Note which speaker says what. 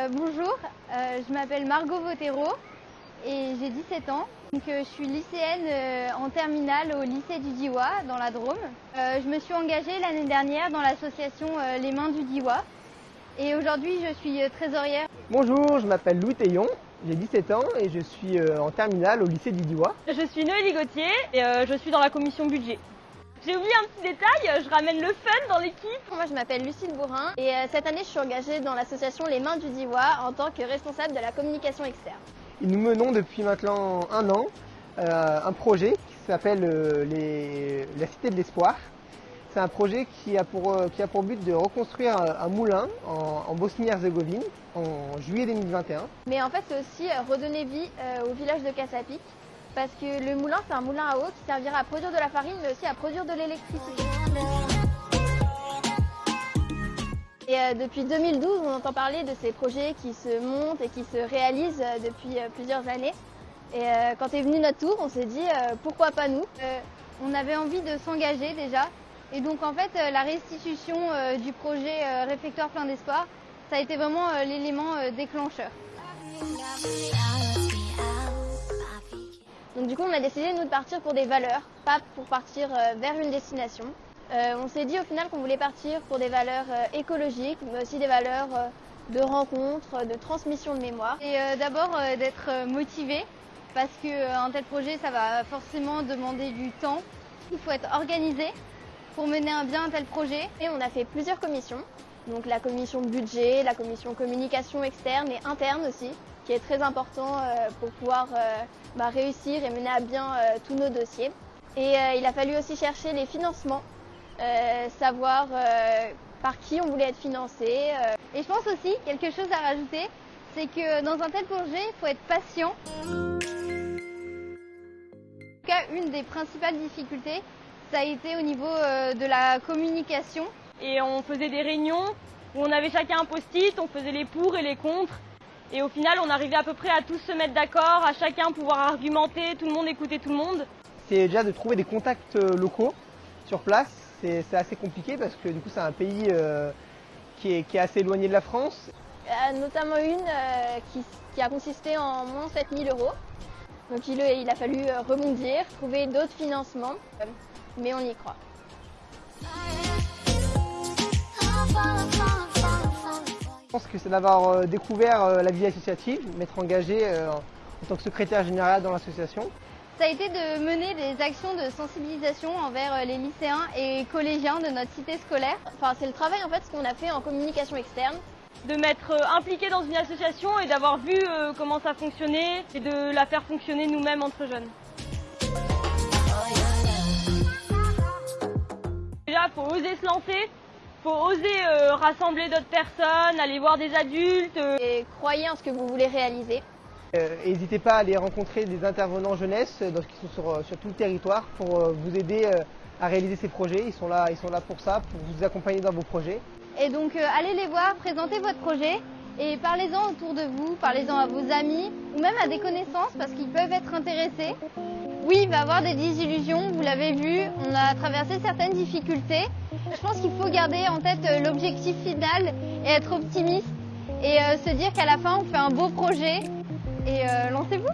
Speaker 1: Euh, bonjour, euh, je m'appelle Margot Votero et j'ai 17 ans. Donc, euh, je suis lycéenne euh, en terminale au lycée du Diwa dans la Drôme. Euh, je me suis engagée l'année dernière dans l'association euh, Les Mains du Diwa et aujourd'hui je suis euh, trésorière.
Speaker 2: Bonjour, je m'appelle Louis Taillon, j'ai 17 ans et je suis en terminale au lycée du Diwa.
Speaker 3: Je suis Noélie Gauthier et je suis dans la commission budget. J'ai oublié un petit détail, je ramène le fun dans l'équipe.
Speaker 4: Moi, je m'appelle Lucille Bourrin et euh, cette année, je suis engagée dans l'association Les Mains du Diwa en tant que responsable de la communication externe.
Speaker 2: Et nous menons depuis maintenant un an euh, un projet qui s'appelle euh, les- la Cité de l'Espoir. C'est un projet qui a pour, euh, qui a pour but de reconstruire un, un moulin en, en Bosnie-Herzégovine en juillet 2021.
Speaker 4: Mais en fait, c'est aussi euh, redonner vie euh, au village de Cassapic parce que le moulin, c'est un moulin à eau qui servira à produire de la farine mais aussi à produire de l'électricité. Et euh, depuis 2012, on entend parler de ces projets qui se montent et qui se réalisent euh, depuis euh, plusieurs années. Et quand est venu notre tour, on s'est dit pourquoi pas nous?
Speaker 1: On avait envie de s'engager déjà et donc en fait la restitution du projet Réfectoire plein d'espoir, ça a été vraiment l'élément déclencheur.
Speaker 4: Donc du coup, on a décidé nous de partir pour des valeurs, pas pour partir euh, vers une destination. Euh, on s'est dit au final qu'on voulait partir pour des valeurs euh, écologiques, mais aussi des valeurs de rencontres, de transmission de mémoire.
Speaker 1: Et d'abord d'être motivé parce qu'un tel projet ça va forcément demander du temps. Il faut être organisé pour mener à bien un tel projet.
Speaker 4: Et on a fait plusieurs commissions, donc la commission budget, la commission communication externe et interne aussi, qui est très important euh, pour pouvoir euh, bah, réussir et mener à bien euh, tous nos dossiers. Et il a fallu aussi chercher les financements, savoir par qui on voulait être financé.
Speaker 1: Et je pense aussi, quelque chose à rajouter, c'est que dans un tel projet, il faut être patient. En tout cas, une des principales difficultés, ça a été au niveau euh, de la communication.
Speaker 3: Et on faisait des réunions où on avait chacun un post-it, on faisait les pour et les contre. Et au final, on arrivait à peu près à tous se mettre d'accord, à chacun pouvoir argumenter, tout le monde écouter tout le monde.
Speaker 2: C'est déjà de trouver des contacts euh, locaux sur place. C'est c'est assez compliqué parce que du coup c'est un pays euh, qui, est, qui est assez éloigné de la France.
Speaker 4: Euh, notamment une euh, qui, qui a consisté en moins 7000 euros. Donc il, il a fallu euh, rebondir, trouver d'autres financements, mais on y croit.
Speaker 2: Je pense que c'est d'avoir euh, découvert euh, la vie associative, m'être engagé en tant que secrétaire général dans l'association.
Speaker 1: Ça a été de mener des actions de sensibilisation envers les lycéens et collégiens de notre cité scolaire.
Speaker 4: Enfin, c'est le travail en fait ce qu'on a fait en communication externe.
Speaker 3: De m'être euh, impliqué dans une association et d'avoir vu euh, comment ça fonctionnait et de la faire fonctionner nous-mêmes entre jeunes. Déjà, faut oser se lancer, faut oser euh, rassembler d'autres personnes, aller voir des adultes. euh,
Speaker 4: Et croyez en ce que vous voulez réaliser.
Speaker 2: Euh, N'hésitez pas à aller rencontrer des intervenants jeunesse euh, donc, qui sont sur, sur tout le territoire pour euh, vous aider euh, à réaliser ces projets. Ils sont, là, ils sont là pour ça, pour vous accompagner dans vos projets.
Speaker 1: Et donc euh, allez les voir, présentez votre projet et parlez-en autour de vous, parlez-en à vos amis ou même à des connaissances parce qu'ils peuvent être intéressés. Oui, il va y avoir des désillusions, vous l'avez vu, on a traversé certaines difficultés. Je pense qu'il faut garder en tête euh, l'objectif final et être optimiste et euh, se dire qu'à la fin on fait un beau projet et lancez-vous